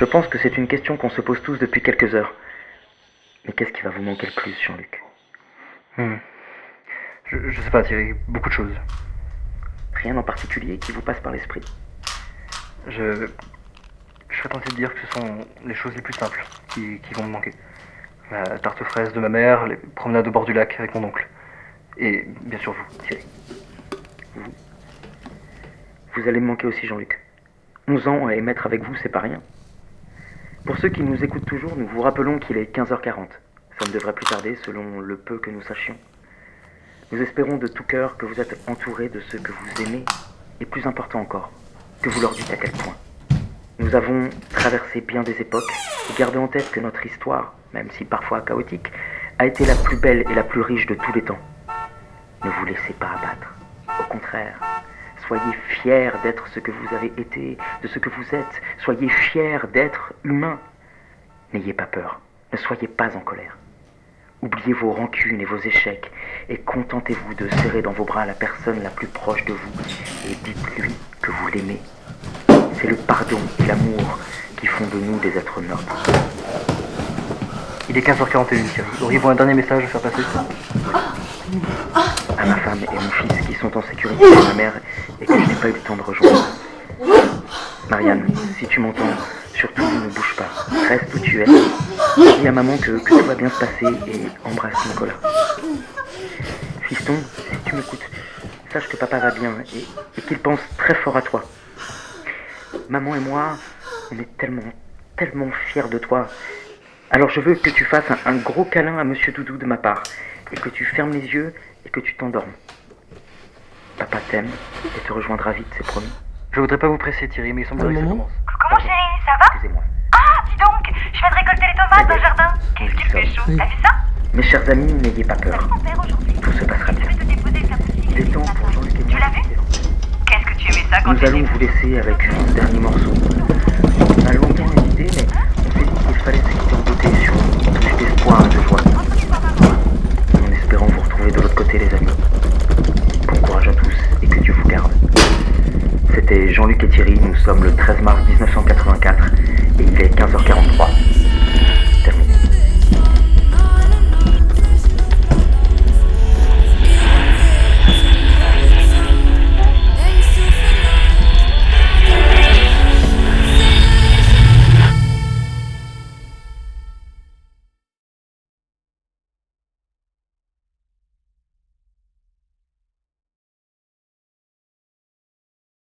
Je pense que c'est une question qu'on se pose tous depuis quelques heures. Mais qu'est-ce qui va vous manquer le plus, Jean-Luc? Hmm. Je, je sais pas, Thierry, beaucoup de choses. Rien en particulier qui vous passe par l'esprit? Je. Je serais tenté de dire que ce sont les choses les plus simples qui, qui vont me manquer. La tarte aux fraises de ma mère, les promenades au bord du lac avec mon oncle. Et bien sûr vous, Thierry. Vous allez me manquer aussi, Jean-Luc. 11 ans à émettre avec vous, c'est pas rien. Pour ceux qui nous écoutent toujours, nous vous rappelons qu'il est 15h40. Ça ne devrait plus tarder selon le peu que nous sachions. Nous espérons de tout cœur que vous êtes entourés de ceux que vous aimez, et plus important encore, que vous leur dites à quel point. Nous avons traversé bien des époques, et gardez en tête que notre histoire, même si parfois chaotique, a été la plus belle et la plus riche de tous les temps. Ne vous laissez pas abattre. Au contraire, soyez fiers d'être ce que vous avez été, de ce que vous êtes. Soyez fiers d'être humain. N'ayez pas peur. Ne soyez pas en colère. Oubliez vos rancunes et vos échecs et contentez-vous de serrer dans vos bras la personne la plus proche de vous et dites-lui que vous l'aimez. C'est le pardon et l'amour qui font de nous des êtres nobles. Il est 15h41, Thierry. Auriez-vous un dernier message à faire passer? À ma femme et mon fils qui sont en sécurité chez ma mère et que je n'ai pas eu le temps de rejoindre. Marianne, si tu m'entends, surtout ne bouge pas. Reste où tu es. Dis à maman que, tout va bien se passer et embrasse Nicolas. Fiston, si tu m'écoutes, sache que papa va bien et qu'il pense très fort à toi. Maman et moi, on est tellement, tellement fiers de toi. Alors je veux que tu fasses un, un gros câlin à Monsieur Doudou de ma part et que tu fermes les yeux et que tu t'endormes. Papa t'aime et te rejoindra vite, c'est promis. Je voudrais pas vous presser, Thierry, mais il semblerait que ça commence. Coucou mon chéri, ça va Excusez-moi. Ah, dis donc, je viens de récolter les tomates dans le jardin. Qu'est-ce qu'il fait chaud, t'as vu ça Mes chers amis, n'ayez pas peur. Tout se passera Je bien. est temps pour Jean-Luc et Tu l'as vu Qu'est-ce que tu aimais ça quand Nous allons vous laisser avec un dernier morceau. On a longtemps hésité, mais on s'est dit qu'il fallait se quitter en beauté sur une touche d'espoir et de joie. En espérant vous retrouver de l'autre côté, les amis. Bon courage à tous et que Dieu vous garde. C'était Jean-Luc et nous sommes le 13 mars 1984 et il est 15h43.